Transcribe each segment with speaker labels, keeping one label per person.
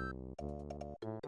Speaker 1: Thank you.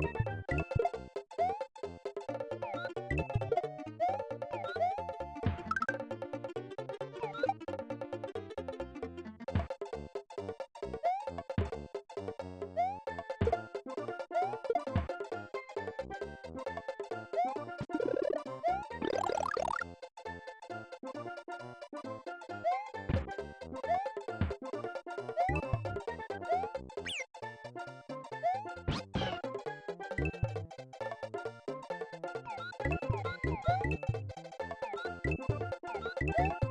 Speaker 1: you you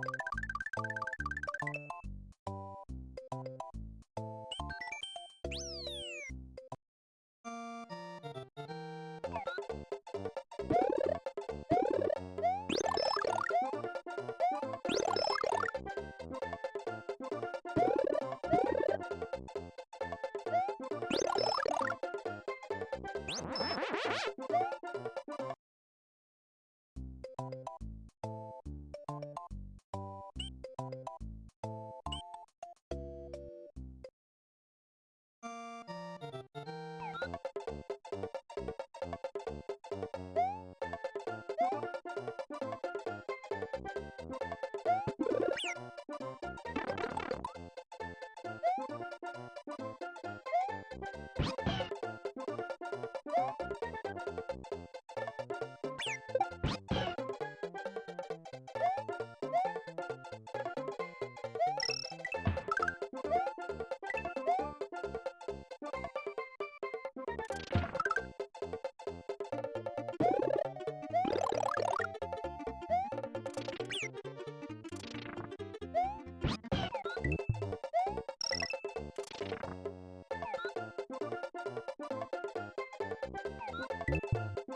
Speaker 1: Thank you. Thank you.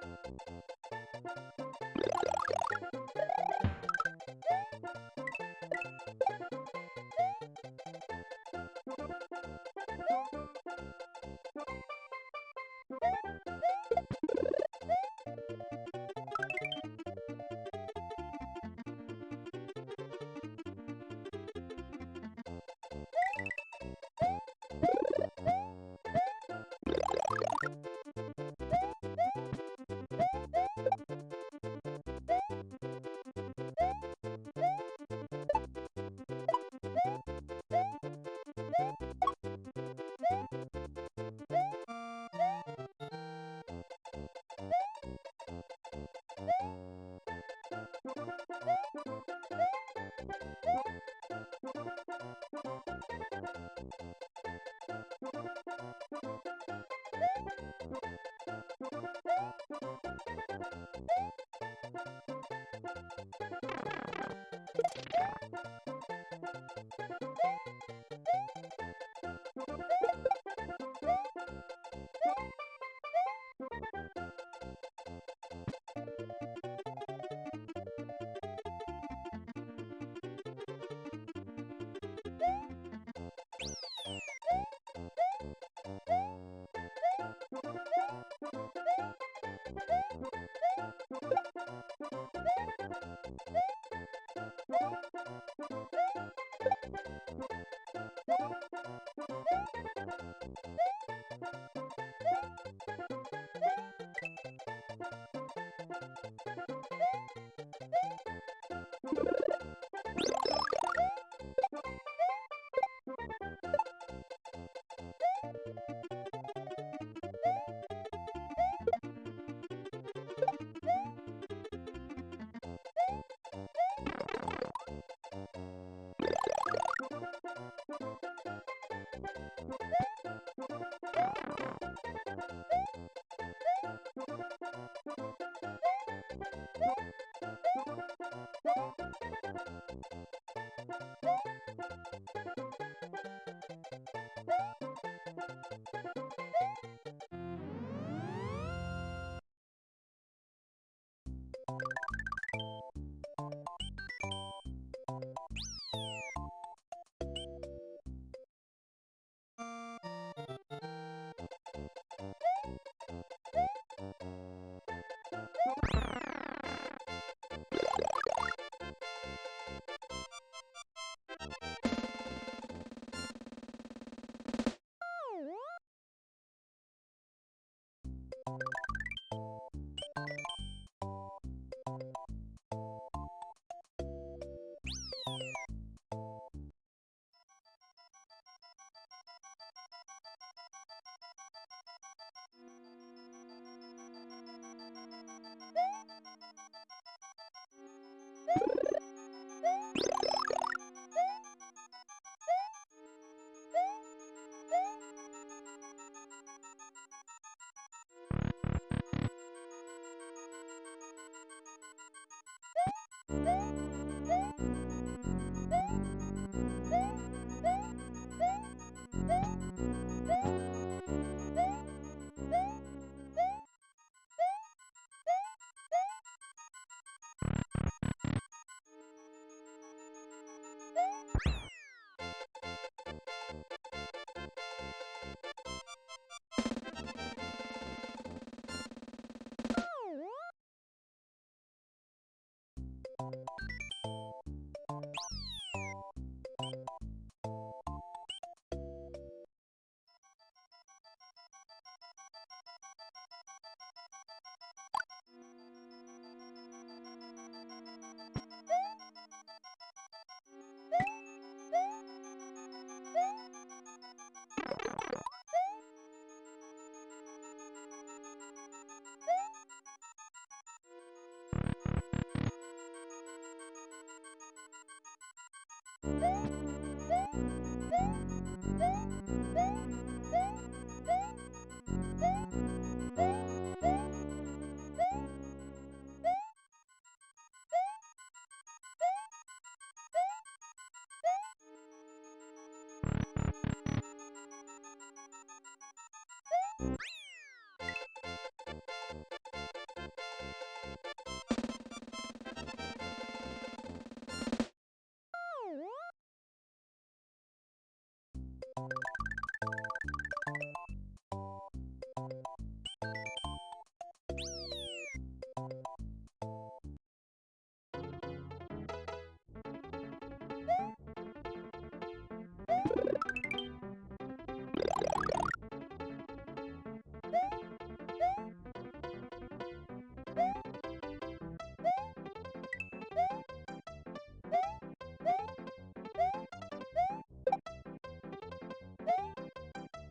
Speaker 1: ピッ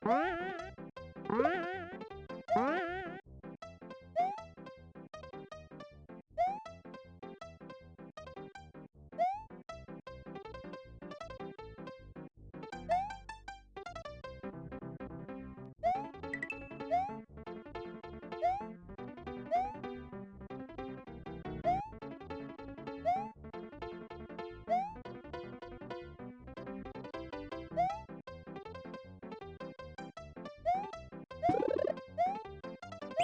Speaker 1: Bye.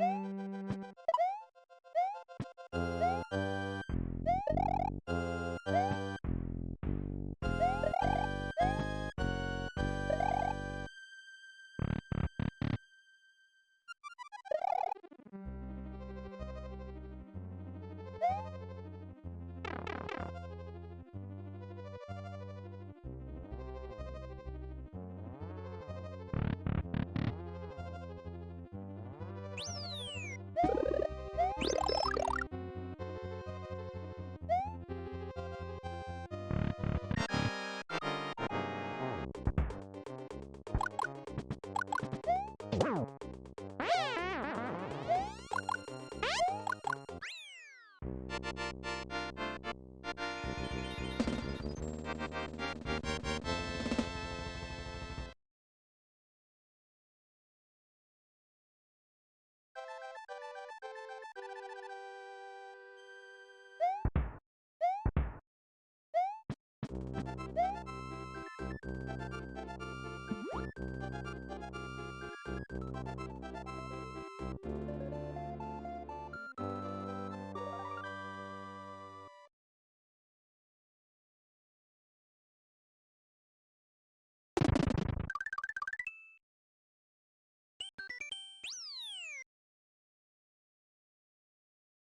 Speaker 1: 음...